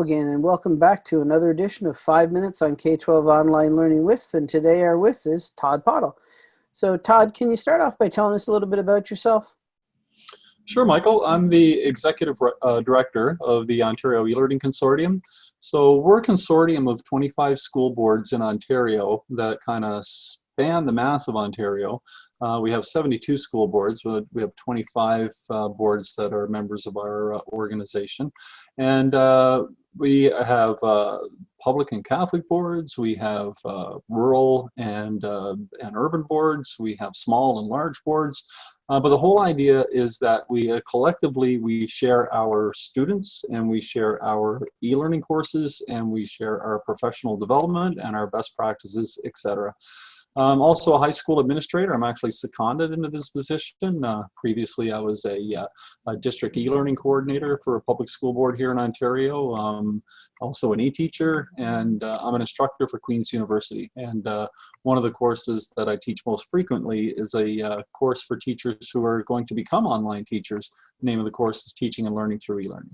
Again and welcome back to another edition of 5 Minutes on K-12 Online Learning With and today our with is Todd Pottle. So Todd, can you start off by telling us a little bit about yourself? Sure, Michael. I'm the Executive uh, Director of the Ontario eLearning Consortium. So we're a consortium of 25 school boards in Ontario that kind of span the mass of Ontario. Uh, we have 72 school boards, but we have 25 uh, boards that are members of our uh, organization. And uh, we have uh, public and Catholic boards, we have uh, rural and, and urban boards, we have small and large boards. but the whole idea is that we collectively, we share our students and we share our e-learning courses and we share our professional development and our best practices, etc. I'm also a high school administrator. I'm actually seconded into this position. Uh, previously, I was a, uh, a district e-learning coordinator for a public school board here in Ontario. Um, also an e-teacher, and uh, I'm an instructor for Queen's University. And uh, one of the courses that I teach most frequently is a uh, course for teachers who are going to become online teachers. The name of the course is Teaching and Learning Through E-Learning.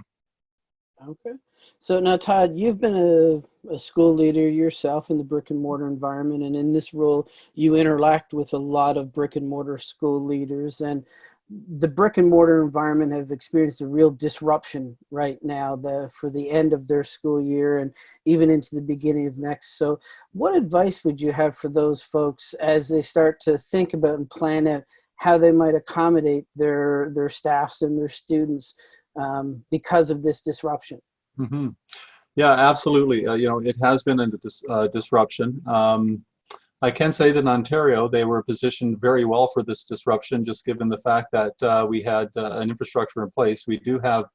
Okay. So now, Todd, you've been a, a, school leader yourself in the brick and mortar environment, and in this role, you interact with a lot of brick and mortar school leaders. And the brick and mortar environment have experienced a real disruption right now the, for the end of their school year and even into the beginning of next. So, what advice would you have for those folks as they start to think about and plan out how they might accommodate their their staffs and their students? Um, because of this disruption. Mm -hmm. Yeah, absolutely. Uh, you know, it has been a dis uh, disruption. Um, I can say that in Ontario, they were positioned very well for this disruption, just given the fact that uh, we had uh, an infrastructure in place. We do have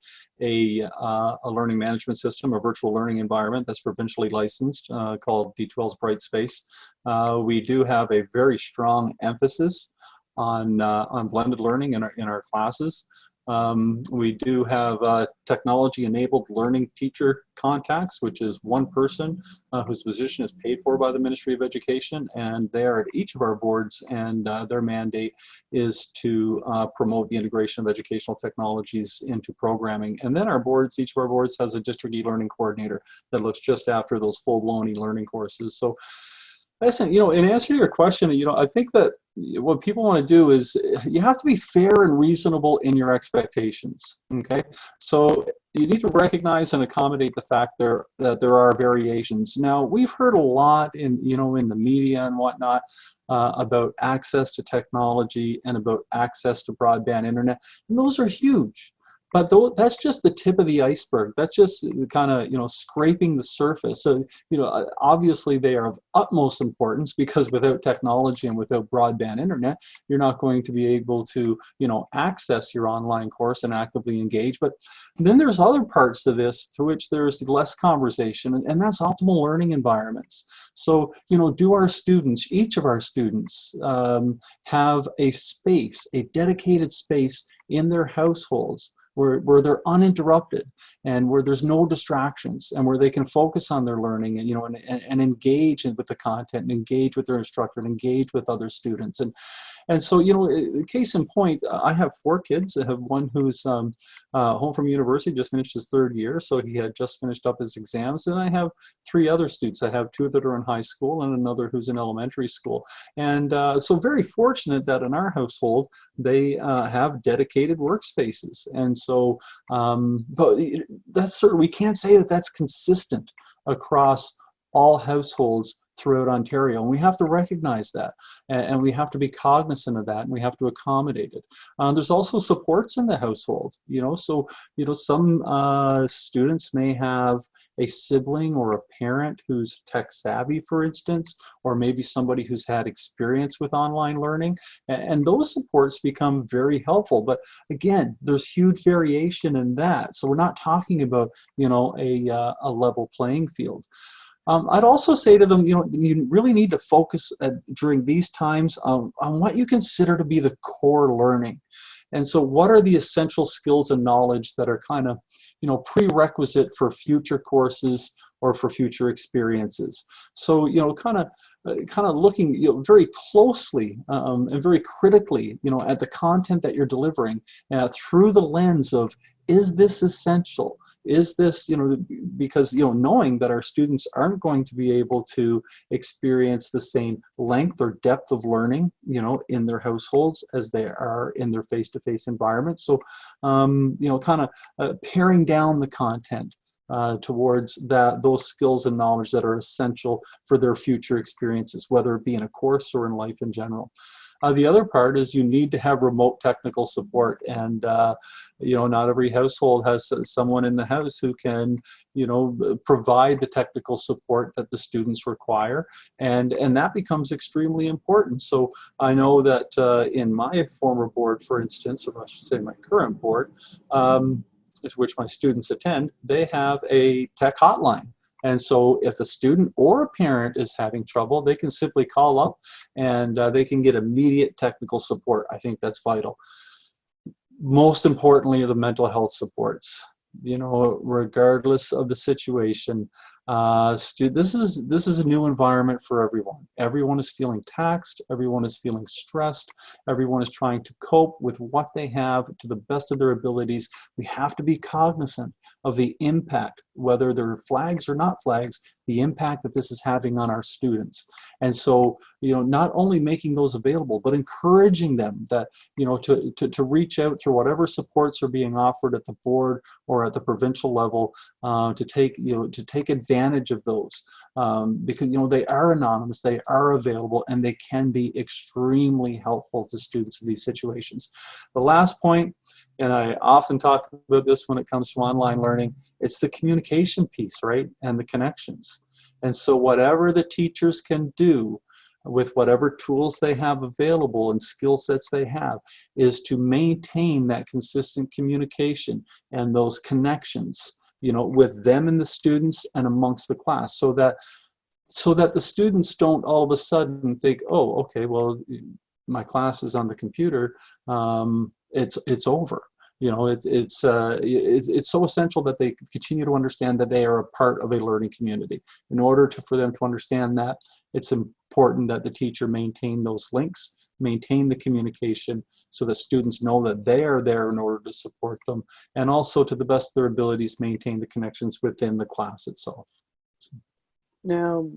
a, uh, a learning management system, a virtual learning environment that's provincially licensed uh, called D2L's Brightspace. we do have a very strong emphasis on, on blended learning in our, in our classes. Um, we do have uh, technology-enabled learning teacher contacts, which is one person uh, whose position is paid for by the Ministry of Education, and they are at each of our boards, and uh, their mandate is to uh, promote the integration of educational technologies into programming. And then our boards, each of our boards has a district e-learning coordinator that looks just after those full-blown e-learning courses. So Listen, you know, in answer to your question, you know, I think that what people want to do is you have to be fair and reasonable in your expectations. Okay, so you need to recognize and accommodate the fact there that there are variations. Now, we've heard a lot in you know in the media and whatnot uh, about access to technology and about access to broadband internet, and those are huge but that's just the tip of the iceberg. That's just kind of, you know, scraping the surface. So, you know, obviously they are of utmost importance because without technology and without broadband internet, you're not going to be able to, you know, access your online course and actively engage. But then there's other parts to this to which there's less conversation, and that's optimal learning environments. So, you know, do our students, each of our students, um, have a space, a dedicated space in their households where, where they're uninterrupted and where there's no distractions and where they can focus on their learning and you know and, and, and engage with the content and engage with their instructor and engage with other students. And and so you know case in point I have four kids. I have one who's um, uh, home from university just finished his third year so he had just finished up his exams. And I have three other students. I have two that are in high school and another who's in elementary school. And uh, so very fortunate that in our household they uh, have dedicated workspaces. And so um, but that's sort of, we can't say that that's consistent across all households throughout Ontario. And we have to recognize that and, and, we have to be cognizant of that and we have to accommodate it. Uh, there's also supports in the household, you know, so, you know, some uh, students may have a sibling or a parent who's tech savvy, for instance, or maybe somebody who's had experience with online learning. And, and those supports become very helpful. But again, there's huge variation in that. So we're not talking about, you know, a, uh, a level playing field. Um, I'd also say to them, you know, you really need to focus uh, during these times on, on what you consider to be the core learning. And so what are the essential skills and knowledge that are kind of, you know, prerequisite for future courses or for future experiences. So, you know, kind of uh, kind of looking you know, very closely um, and very critically, you know, at the content that you're delivering uh, through the lens of, is this essential? Is this, you know, because, you know, knowing that our students aren't going to be able to experience the same length or depth of learning, you know, in their households as they are in their face-to-face environment. So, um, you know, kind of uh, paring down the content uh, towards that those skills and knowledge that are essential for their future experiences, whether it be in a course or in life in general. Uh, the other part is you need to have remote technical support and uh, you know not every household has someone in the house who can you know provide the technical support that the students require and and that becomes extremely important so I know that uh, in my former board for instance or I should say my current board um, which my students attend they have a tech hotline and so if a student or a parent is having trouble, they can simply call up and uh, they can get immediate technical support. I think that's vital. Most importantly, the mental health supports. You know, regardless of the situation, uh, this is this is a new environment for everyone. Everyone is feeling taxed. Everyone is feeling stressed. Everyone is trying to cope with what they have to the best of their abilities. We have to be cognizant of the impact, whether they're flags or not flags, the impact that this is having on our students. And so, you know, not only making those available, but encouraging them that, you know, to, to, to reach out through whatever supports are being offered at the board or at the provincial level uh, to take, you know, to take advantage of those. Um, because, you know, they are anonymous, they are available, and they can be extremely helpful to students in these situations. The last point and I often talk about this when it comes to online learning, it's the communication piece, right? And the connections. And so whatever the teachers can do with whatever tools they have available and skill sets they have is to maintain that consistent communication and those connections, you know, with them and the students and amongst the class so that so that the students don't all of a sudden think, oh, okay, well, my class is on the computer, um, it's it's over. You know it, it's uh, it, it's so essential that they continue to understand that they are a part of a learning community. In order to for them to understand that it's important that the teacher maintain those links maintain the communication so that students know that they are there in order to support them and also to the best of their abilities maintain the connections within the class itself now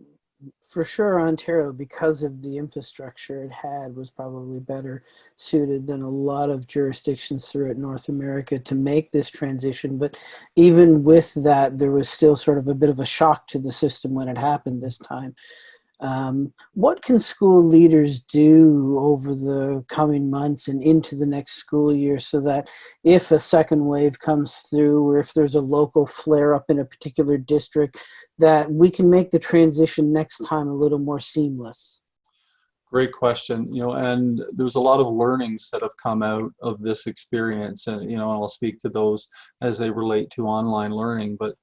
for sure Ontario, because of the infrastructure it had, was probably better suited than a lot of jurisdictions throughout North America to make this transition. But even with that, there was still sort of a bit of a shock to the system when it happened this time. Um, what can school leaders do over the coming months and into the next school year so that if a second wave comes through or if there's a local flare up in a particular district, that we can make the transition next time a little more seamless? Great question. You know, and there's a lot of learnings that have come out of this experience, and you know, I'll speak to those as they relate to online learning. But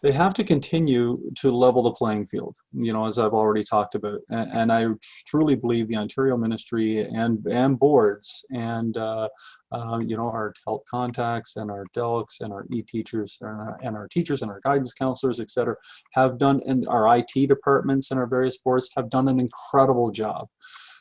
they have to continue to level the playing field, you know, as I've already talked about. And, and I truly believe the Ontario Ministry and, and boards and, uh, uh, you know, our health contacts and our DELCs and our e-teachers and, and our teachers and our guidance counselors, et cetera, have done, and our IT departments and our various boards have done an incredible job.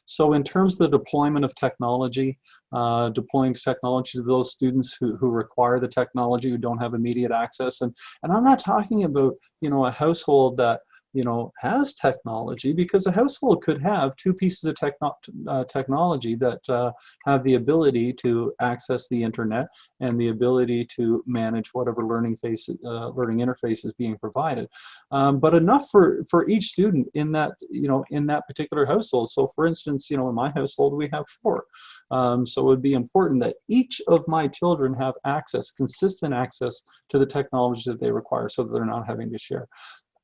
So in terms of the deployment of technology, uh, deploying technology to those students who, who require the technology, who don't have immediate access. And, and I'm not talking about, you know, a household that you know, has technology because a household could have two pieces of techno uh, technology that uh, have the ability to access the internet and the ability to manage whatever learning face, uh, learning interface is being provided. Um, but enough for, for each student in that, you know, in that particular household. So for instance, you know, in my household, we have four. Um, so it would be important that each of my children have access, consistent access to the technology that they require so that they're not having to share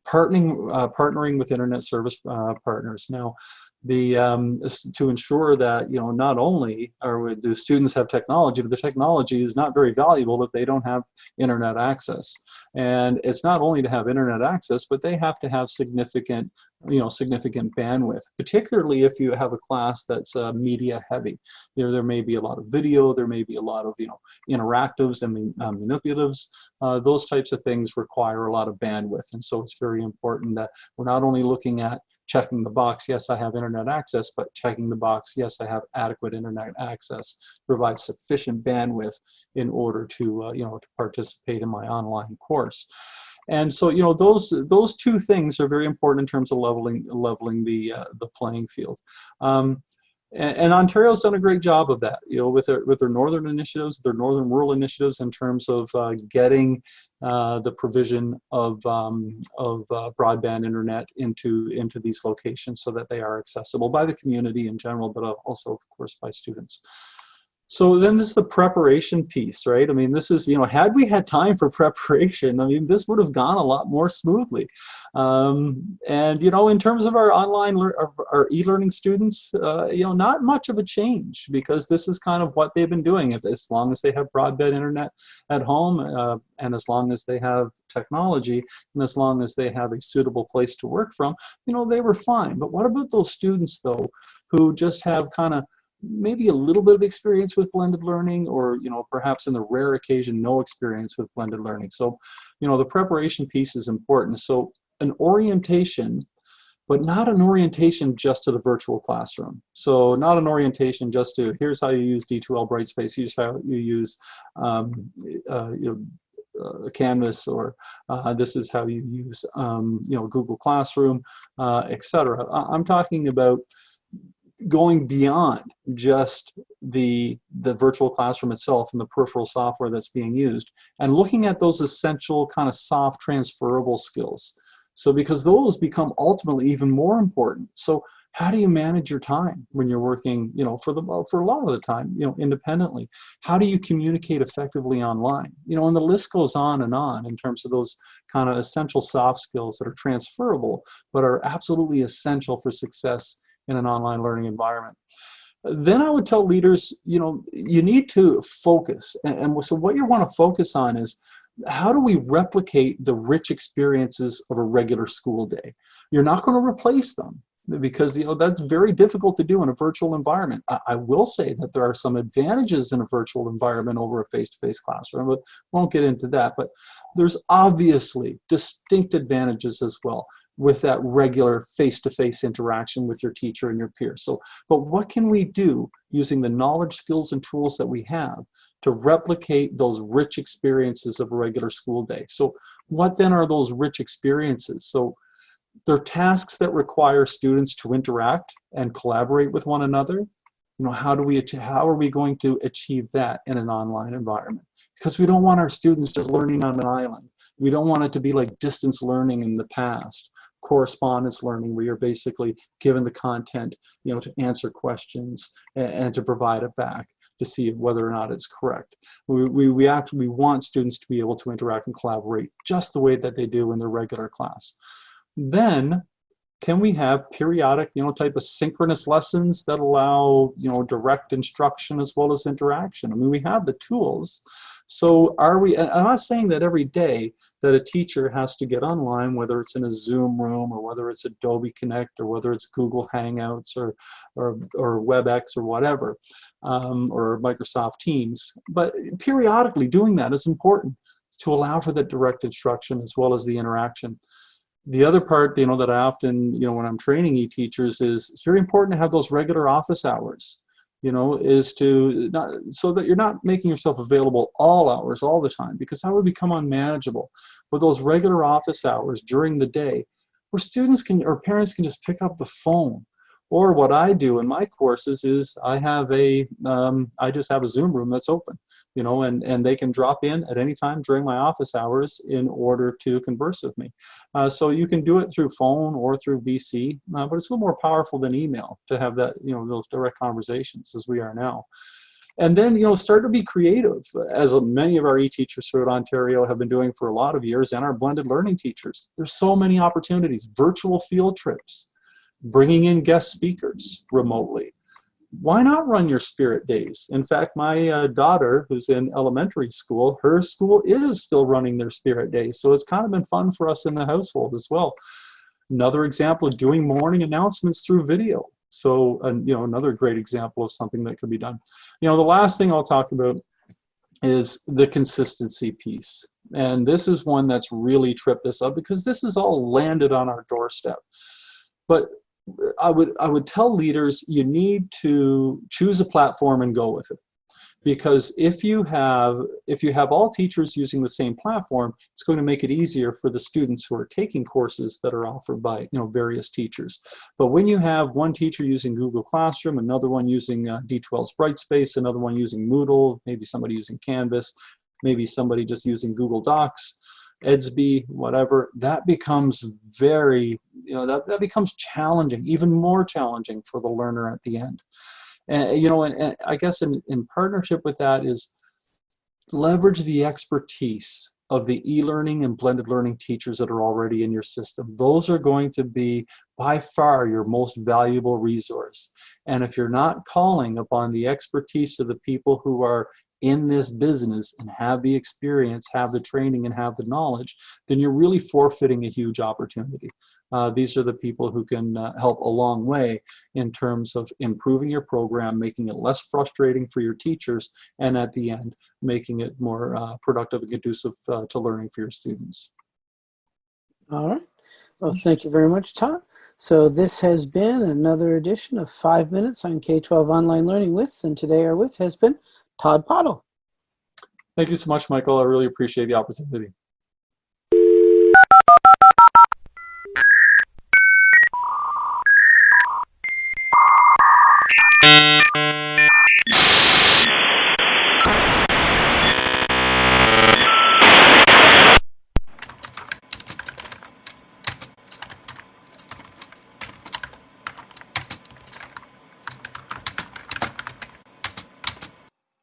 partnering uh, partnering with internet service uh, partners. Now the um, to ensure that you know not only are do students have technology but the technology is not very valuable if they don't have internet access. And it's not only to have internet access but they have to have significant you know significant bandwidth particularly if you have a class that's uh, media heavy. You know there may be a lot of video there may be a lot of you know interactives and uh, manipulatives. Uh, those types of things require a lot of bandwidth. And so it's very important that we're not only looking at checking the box, yes, I have internet access, but checking the box, yes, I have adequate internet access, provide sufficient bandwidth in order to, uh, you know, to participate in my online course. And so, you know, those those two things are very important in terms of leveling leveling the uh, the playing field. Um, and, and, Ontario's done a great job of that, you know, with their with their northern initiatives, their northern rural initiatives, in terms of uh, getting uh, the provision of um, of uh, broadband internet into into these locations so that they are accessible by the community in general, but also, of course, by students. So then this is the preparation piece, right? I mean, this is, you know, had we had time for preparation, I mean, this would have gone a lot more smoothly. Um, and, you know, in terms of our online, our, e-learning students, uh, you know, not much of a change because this is kind of what they've been doing. As long as they have broadband internet at home uh, and as long as they have technology and as long as they have a suitable place to work from, you know, they were fine. But what about those students, though, who just have kind of maybe a little bit of experience with blended learning or you know perhaps in the rare occasion no experience with blended learning so you know the preparation piece is important so an orientation but not an orientation just to the virtual classroom. So not an orientation just to here's how you use D2L Brightspace, here's how you use um, uh, you know, uh, Canvas, or uh, this is how you use um, you know Google Classroom, uh, etc. I'm talking about going beyond just the the virtual classroom itself and the peripheral software that's being used and looking at those essential kind of soft transferable skills. So because those become ultimately even more important. So how do you manage your time when you're working you know for the for a lot of the time you know independently? How do you communicate effectively online? You know and the list goes on and on in terms of those kind of essential soft skills that are transferable but are absolutely essential for success in an online learning environment. Then I would tell leaders, you know, you need to focus. And, so what you want to focus on is how do we replicate the rich experiences of a regular school day? You're not going to replace them because you know that's very difficult to do in a virtual environment. I, I, will say that there are some advantages in a virtual environment over a face-to-face -face classroom, but won't get into that. But there's obviously distinct advantages as well with that regular face-to-face -face interaction with your teacher and your peers. So, but what can we do using the knowledge, skills, and tools that we have to replicate those rich experiences of a regular school day? So what then are those rich experiences? So they're tasks that require students to interact and collaborate with one another. You know, how do we, how are we going to achieve that in an online environment? Because we don't want our students just learning on an island. We don't want it to be like distance learning in the past correspondence learning where you're basically given the content you know to answer questions and, and to provide it back to see whether or not it's correct. We, we, we actually we want students to be able to interact and collaborate just the way that they do in their regular class. Then can we have periodic, you know, type of synchronous lessons that allow, you know, direct instruction as well as interaction? I mean, we have the tools. So are we, I'm not saying that every day, that a teacher has to get online, whether it's in a Zoom room or whether it's Adobe Connect or whether it's Google Hangouts or, or, or WebEx or whatever, um, or Microsoft Teams. But periodically doing that is important to allow for the direct instruction as well as the interaction. The other part, you know, that I often, you know, when I'm training e-teachers is it's very important to have those regular office hours you know, is to not so that you're not making yourself available all hours all the time because that would become unmanageable. With those regular office hours during the day, where students can or parents can just pick up the phone. Or what I do in my courses is I have a um, I just have a Zoom room that's open you know, and, and they can drop in at any time during my office hours in order to converse with me. Uh, so you can do it through phone or through VC, uh, but it's a little more powerful than email to have that, you know, those direct conversations as we are now. And then, you know, start to be creative, as many of our e-teachers throughout Ontario have been doing for a lot of years, and our blended learning teachers. There's so many opportunities, virtual field trips, bringing in guest speakers remotely, why not run your spirit days? In fact, my uh, daughter, who's in elementary school, her school is still running their spirit days. So it's kind of been fun for us in the household as well. Another example of doing morning announcements through video. So, uh, you know, another great example of something that could be done. You know, the last thing I'll talk about is the consistency piece. And this is one that's really tripped us up because this is all landed on our doorstep. But I would I would tell leaders you need to choose a platform and go with it. Because if you have if you have all teachers using the same platform it's going to make it easier for the students who are taking courses that are offered by you know various teachers. But when you have one teacher using google classroom another one using uh, D2L's brightspace another one using moodle maybe somebody using canvas maybe somebody just using google docs edsby whatever that becomes very you know that, that becomes challenging even more challenging for the learner at the end and you know, and, and I guess in, in partnership with that is leverage the expertise of the e-learning and blended learning teachers that are already in your system. Those are going to be by far your most valuable resource. And if you're not calling upon the expertise of the people who are in this business and have the experience, have the training, and have the knowledge, then you're really forfeiting a huge opportunity. Uh, these are the people who can uh, help a long way in terms of improving your program, making it less frustrating for your teachers, and at the end, making it more uh, productive and conducive uh, to learning for your students. All right. Well, thank you very much, Todd. So this has been another edition of Five Minutes on K-12 Online Learning with, and today our with has been Todd Pottle. Thank you so much, Michael. I really appreciate the opportunity.